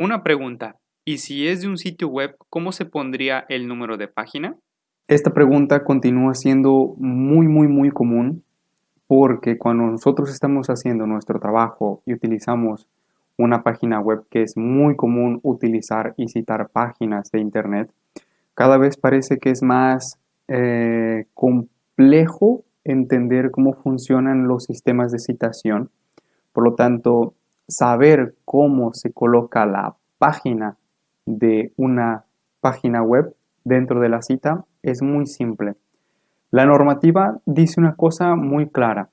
Una pregunta, ¿y si es de un sitio web, cómo se pondría el número de página? Esta pregunta continúa siendo muy, muy, muy común porque cuando nosotros estamos haciendo nuestro trabajo y utilizamos una página web que es muy común utilizar y citar páginas de internet, cada vez parece que es más eh, complejo entender cómo funcionan los sistemas de citación. Por lo tanto, saber cómo se coloca la página de una página web dentro de la cita es muy simple. La normativa dice una cosa muy clara.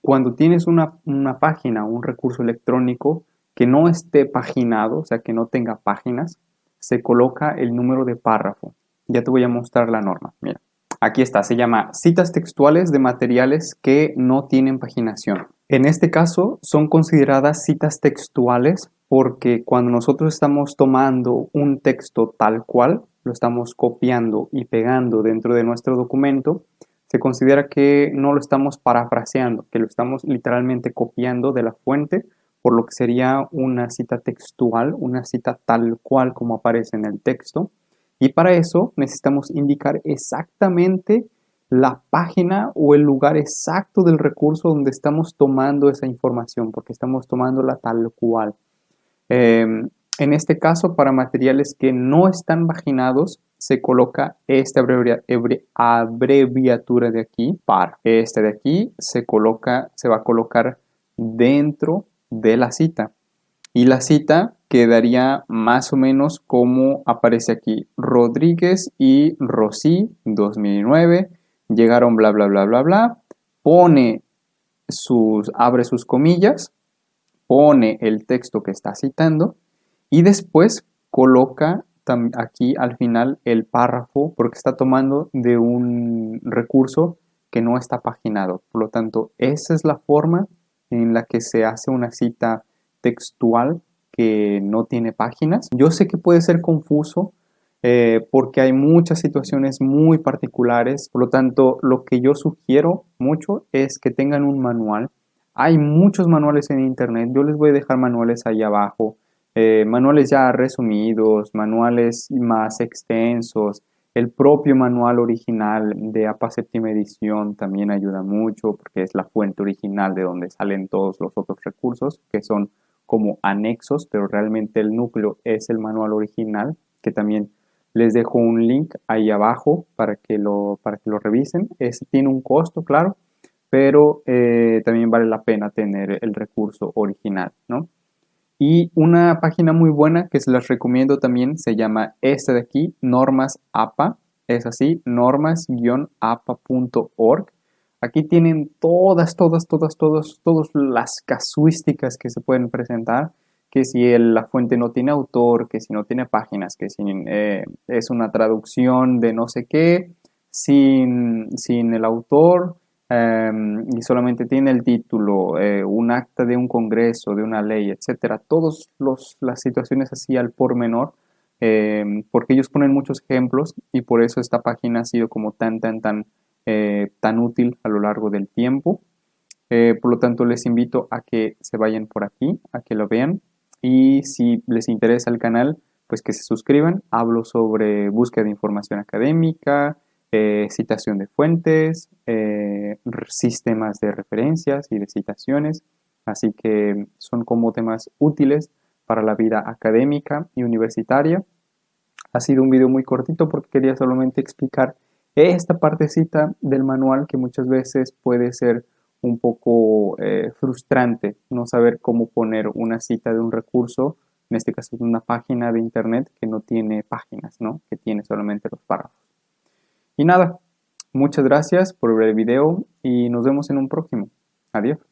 Cuando tienes una, una página, un recurso electrónico que no esté paginado, o sea, que no tenga páginas, se coloca el número de párrafo. Ya te voy a mostrar la norma. Mira, aquí está, se llama citas textuales de materiales que no tienen paginación. En este caso son consideradas citas textuales porque cuando nosotros estamos tomando un texto tal cual, lo estamos copiando y pegando dentro de nuestro documento, se considera que no lo estamos parafraseando, que lo estamos literalmente copiando de la fuente, por lo que sería una cita textual, una cita tal cual como aparece en el texto. Y para eso necesitamos indicar exactamente la página o el lugar exacto del recurso donde estamos tomando esa información, porque estamos tomándola tal cual. Em, en este caso, para materiales que no están paginados, se coloca esta abreviatura de aquí, par. Este de aquí se coloca, se va a colocar dentro de la cita. Y la cita quedaría más o menos como aparece aquí. Rodríguez y Rosy, 2009 llegaron bla, bla, bla, bla, bla, pone sus, abre sus comillas, pone el texto que está citando y después coloca aquí al final el párrafo porque está tomando de un recurso que no está paginado. Por lo tanto, esa es la forma en la que se hace una cita textual que no tiene páginas. Yo sé que puede ser confuso eh, porque hay muchas situaciones muy particulares. Por lo tanto, lo que yo sugiero mucho es que tengan un manual. Hay muchos manuales en internet. Yo les voy a dejar manuales ahí abajo. Eh, manuales ya resumidos, manuales más extensos. El propio manual original de APA séptima edición también ayuda mucho porque es la fuente original de donde salen todos los otros recursos que son como anexos, pero realmente el núcleo es el manual original que también les dejo un link ahí abajo para que lo, para que lo revisen. Tiene un costo, claro, pero eh, también vale la pena tener el recurso original, ¿no? Y una página muy buena que se las recomiendo también se llama esta de aquí, Normas APA. Es así, normas-apa.org. Aquí tienen todas, todas, todas, todas, todas las casuísticas que se pueden presentar que si la fuente no tiene autor, que si no tiene páginas, que si eh, es una traducción de no sé qué, sin, el autor em, y solamente tiene el título, eh, un acta de un congreso, de una ley, etcétera. Todas las situaciones así al por menor, em, porque ellos ponen muchos ejemplos y por eso esta página ha sido como tan, tan, tan, eh, tan útil a lo largo del tiempo. por lo tanto, les invito a que se vayan por aquí, a que lo vean y si les interesa el canal, pues que se suscriban. Hablo sobre búsqueda de información académica, eh, citación de fuentes, eh, sistemas de referencias y de citaciones. Así que son como temas útiles para la vida académica y universitaria. Ha sido un video muy cortito porque quería solamente explicar esta partecita del manual que muchas veces puede ser un poco eh, frustrante no saber cómo poner una cita de un recurso, en este caso de una página de internet que no tiene páginas, ¿no? que tiene solamente los párrafos. Y nada, muchas gracias por ver el video y nos vemos en un próximo. Adiós.